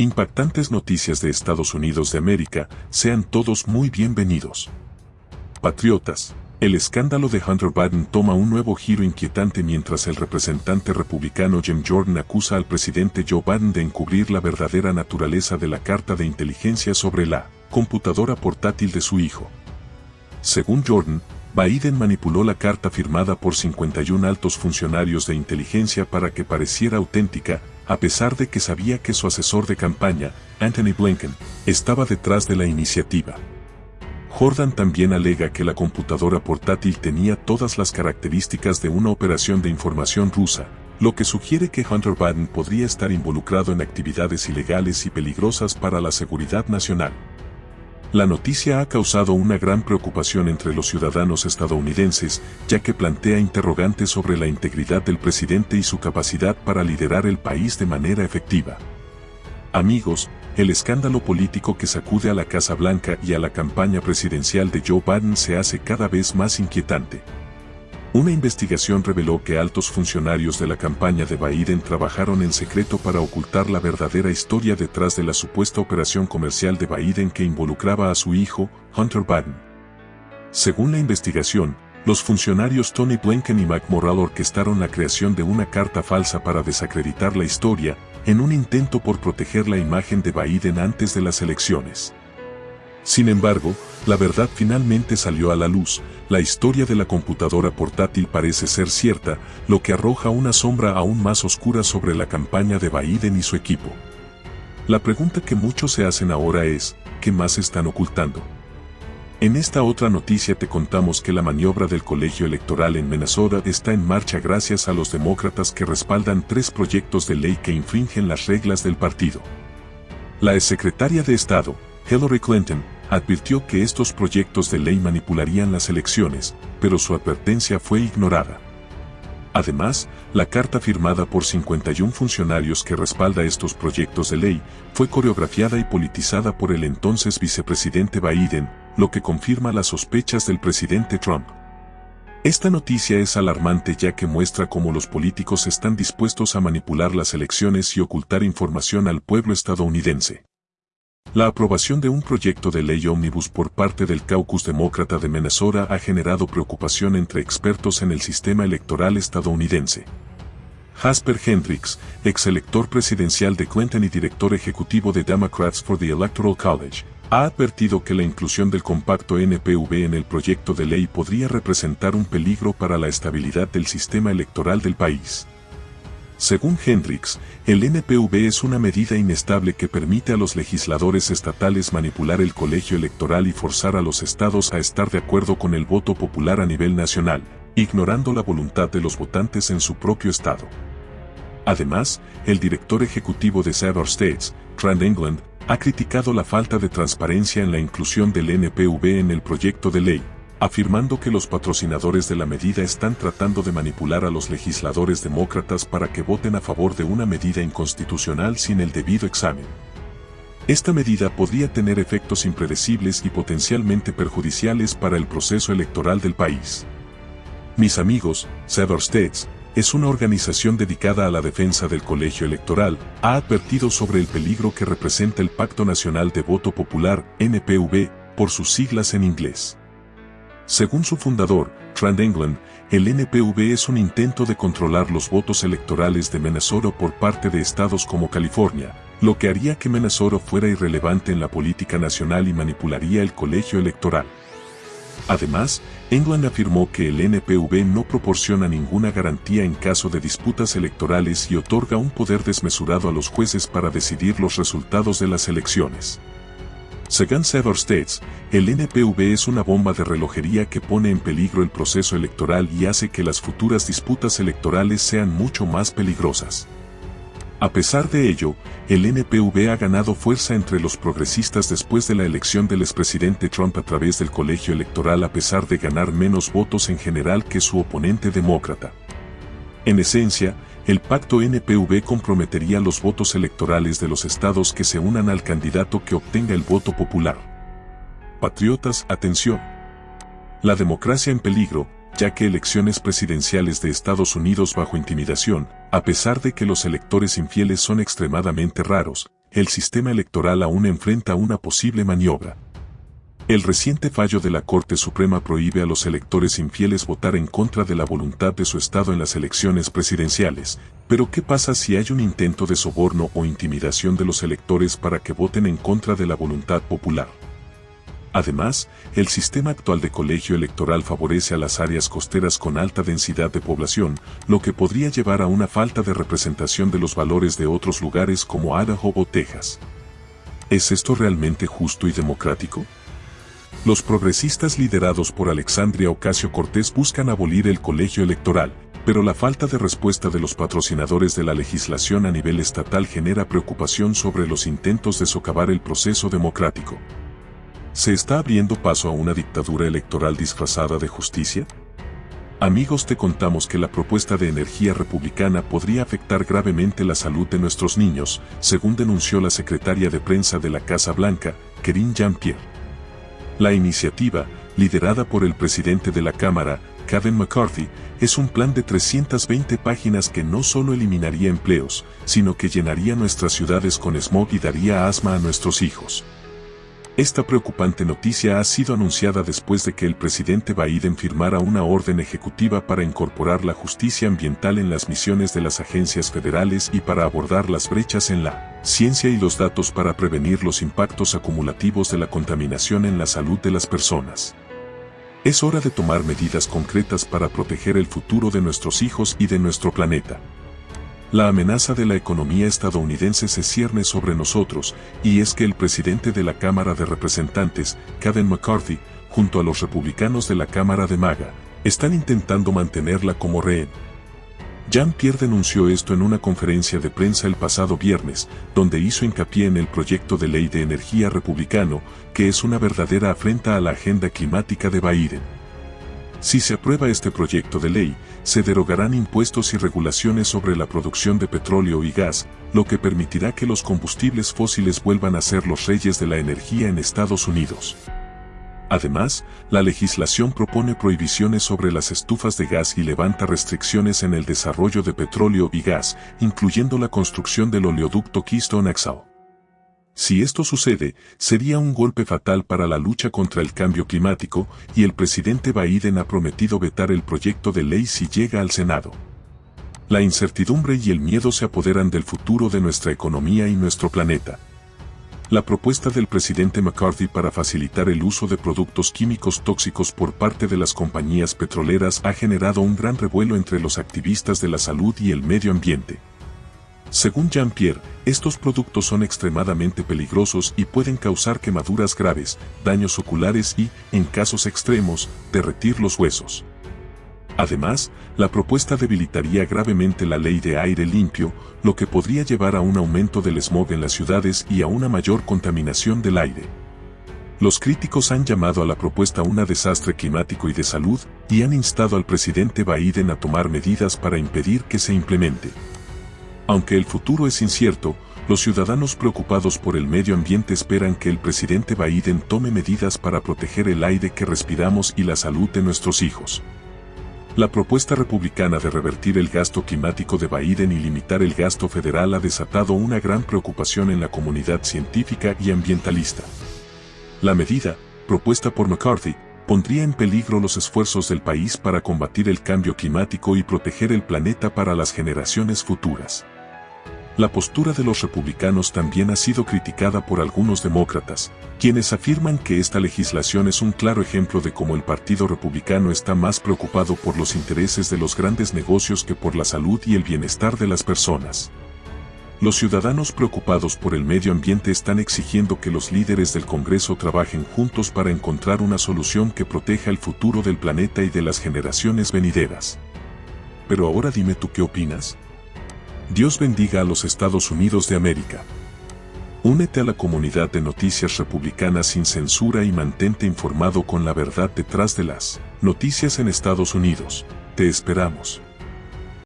Impactantes noticias de Estados Unidos de América, sean todos muy bienvenidos. Patriotas, el escándalo de Hunter Biden toma un nuevo giro inquietante mientras el representante republicano Jim Jordan acusa al presidente Joe Biden de encubrir la verdadera naturaleza de la carta de inteligencia sobre la computadora portátil de su hijo. Según Jordan, Biden manipuló la carta firmada por 51 altos funcionarios de inteligencia para que pareciera auténtica, a pesar de que sabía que su asesor de campaña, Anthony Blinken, estaba detrás de la iniciativa. Jordan también alega que la computadora portátil tenía todas las características de una operación de información rusa, lo que sugiere que Hunter Biden podría estar involucrado en actividades ilegales y peligrosas para la seguridad nacional. La noticia ha causado una gran preocupación entre los ciudadanos estadounidenses, ya que plantea interrogantes sobre la integridad del presidente y su capacidad para liderar el país de manera efectiva. Amigos, el escándalo político que sacude a la Casa Blanca y a la campaña presidencial de Joe Biden se hace cada vez más inquietante. Una investigación reveló que altos funcionarios de la campaña de Biden trabajaron en secreto para ocultar la verdadera historia detrás de la supuesta operación comercial de Biden que involucraba a su hijo, Hunter Biden. Según la investigación, los funcionarios Tony Blinken y Mike Morrell orquestaron la creación de una carta falsa para desacreditar la historia, en un intento por proteger la imagen de Biden antes de las elecciones. Sin embargo, la verdad finalmente salió a la luz, la historia de la computadora portátil parece ser cierta, lo que arroja una sombra aún más oscura sobre la campaña de Biden y su equipo. La pregunta que muchos se hacen ahora es, ¿qué más están ocultando? En esta otra noticia te contamos que la maniobra del colegio electoral en Minnesota está en marcha gracias a los demócratas que respaldan tres proyectos de ley que infringen las reglas del partido. La exsecretaria de Estado, Hillary Clinton, advirtió que estos proyectos de ley manipularían las elecciones, pero su advertencia fue ignorada. Además, la carta firmada por 51 funcionarios que respalda estos proyectos de ley fue coreografiada y politizada por el entonces vicepresidente Biden, lo que confirma las sospechas del presidente Trump. Esta noticia es alarmante ya que muestra cómo los políticos están dispuestos a manipular las elecciones y ocultar información al pueblo estadounidense. La aprobación de un proyecto de ley ómnibus por parte del caucus demócrata de Minnesota ha generado preocupación entre expertos en el sistema electoral estadounidense. Jasper Hendricks, ex elector presidencial de Clinton y director ejecutivo de Democrats for the Electoral College, ha advertido que la inclusión del compacto NPV en el proyecto de ley podría representar un peligro para la estabilidad del sistema electoral del país. Según Hendricks, el NPV es una medida inestable que permite a los legisladores estatales manipular el colegio electoral y forzar a los estados a estar de acuerdo con el voto popular a nivel nacional, ignorando la voluntad de los votantes en su propio estado. Además, el director ejecutivo de Sever States, Trent England, ha criticado la falta de transparencia en la inclusión del NPV en el proyecto de ley, afirmando que los patrocinadores de la medida están tratando de manipular a los legisladores demócratas para que voten a favor de una medida inconstitucional sin el debido examen. Esta medida podría tener efectos impredecibles y potencialmente perjudiciales para el proceso electoral del país. Mis amigos, Sever States, es una organización dedicada a la defensa del colegio electoral, ha advertido sobre el peligro que representa el Pacto Nacional de Voto Popular, NPV, por sus siglas en inglés. Según su fundador, Trent England, el NPV es un intento de controlar los votos electorales de Minnesota por parte de estados como California, lo que haría que Minnesota fuera irrelevante en la política nacional y manipularía el colegio electoral. Además, England afirmó que el NPV no proporciona ninguna garantía en caso de disputas electorales y otorga un poder desmesurado a los jueces para decidir los resultados de las elecciones. Según Sever States, el NPV es una bomba de relojería que pone en peligro el proceso electoral y hace que las futuras disputas electorales sean mucho más peligrosas. A pesar de ello, el NPV ha ganado fuerza entre los progresistas después de la elección del expresidente Trump a través del colegio electoral a pesar de ganar menos votos en general que su oponente demócrata. En esencia, el pacto NPV comprometería los votos electorales de los estados que se unan al candidato que obtenga el voto popular. Patriotas, atención. La democracia en peligro, ya que elecciones presidenciales de Estados Unidos bajo intimidación, a pesar de que los electores infieles son extremadamente raros, el sistema electoral aún enfrenta una posible maniobra. El reciente fallo de la Corte Suprema prohíbe a los electores infieles votar en contra de la voluntad de su Estado en las elecciones presidenciales, pero ¿qué pasa si hay un intento de soborno o intimidación de los electores para que voten en contra de la voluntad popular? Además, el sistema actual de colegio electoral favorece a las áreas costeras con alta densidad de población, lo que podría llevar a una falta de representación de los valores de otros lugares como Idaho o Texas. ¿Es esto realmente justo y democrático? Los progresistas liderados por Alexandria Ocasio-Cortez buscan abolir el colegio electoral, pero la falta de respuesta de los patrocinadores de la legislación a nivel estatal genera preocupación sobre los intentos de socavar el proceso democrático. ¿Se está abriendo paso a una dictadura electoral disfrazada de justicia? Amigos, te contamos que la propuesta de energía republicana podría afectar gravemente la salud de nuestros niños, según denunció la secretaria de prensa de la Casa Blanca, Kerin Jean-Pierre. La iniciativa, liderada por el presidente de la Cámara, Kevin McCarthy, es un plan de 320 páginas que no solo eliminaría empleos, sino que llenaría nuestras ciudades con smog y daría asma a nuestros hijos. Esta preocupante noticia ha sido anunciada después de que el presidente Biden firmara una orden ejecutiva para incorporar la justicia ambiental en las misiones de las agencias federales y para abordar las brechas en la ciencia y los datos para prevenir los impactos acumulativos de la contaminación en la salud de las personas. Es hora de tomar medidas concretas para proteger el futuro de nuestros hijos y de nuestro planeta. La amenaza de la economía estadounidense se cierne sobre nosotros, y es que el presidente de la Cámara de Representantes, Kevin McCarthy, junto a los republicanos de la Cámara de Maga, están intentando mantenerla como rehén. Jean-Pierre denunció esto en una conferencia de prensa el pasado viernes, donde hizo hincapié en el proyecto de ley de energía republicano, que es una verdadera afrenta a la agenda climática de Biden. Si se aprueba este proyecto de ley, se derogarán impuestos y regulaciones sobre la producción de petróleo y gas, lo que permitirá que los combustibles fósiles vuelvan a ser los reyes de la energía en Estados Unidos. Además, la legislación propone prohibiciones sobre las estufas de gas y levanta restricciones en el desarrollo de petróleo y gas, incluyendo la construcción del oleoducto Keystone XL. Si esto sucede, sería un golpe fatal para la lucha contra el cambio climático y el presidente Biden ha prometido vetar el proyecto de ley si llega al Senado. La incertidumbre y el miedo se apoderan del futuro de nuestra economía y nuestro planeta. La propuesta del presidente McCarthy para facilitar el uso de productos químicos tóxicos por parte de las compañías petroleras ha generado un gran revuelo entre los activistas de la salud y el medio ambiente. Según Jean-Pierre, estos productos son extremadamente peligrosos y pueden causar quemaduras graves, daños oculares y, en casos extremos, derretir los huesos. Además, la propuesta debilitaría gravemente la ley de aire limpio, lo que podría llevar a un aumento del smog en las ciudades y a una mayor contaminación del aire. Los críticos han llamado a la propuesta un desastre climático y de salud y han instado al presidente Biden a tomar medidas para impedir que se implemente. Aunque el futuro es incierto, los ciudadanos preocupados por el medio ambiente esperan que el presidente Biden tome medidas para proteger el aire que respiramos y la salud de nuestros hijos. La propuesta republicana de revertir el gasto climático de Biden y limitar el gasto federal ha desatado una gran preocupación en la comunidad científica y ambientalista. La medida, propuesta por McCarthy, pondría en peligro los esfuerzos del país para combatir el cambio climático y proteger el planeta para las generaciones futuras. La postura de los republicanos también ha sido criticada por algunos demócratas, quienes afirman que esta legislación es un claro ejemplo de cómo el Partido Republicano está más preocupado por los intereses de los grandes negocios que por la salud y el bienestar de las personas. Los ciudadanos preocupados por el medio ambiente están exigiendo que los líderes del Congreso trabajen juntos para encontrar una solución que proteja el futuro del planeta y de las generaciones venideras. Pero ahora dime tú qué opinas. Dios bendiga a los Estados Unidos de América. Únete a la comunidad de noticias republicanas sin censura y mantente informado con la verdad detrás de las noticias en Estados Unidos. Te esperamos.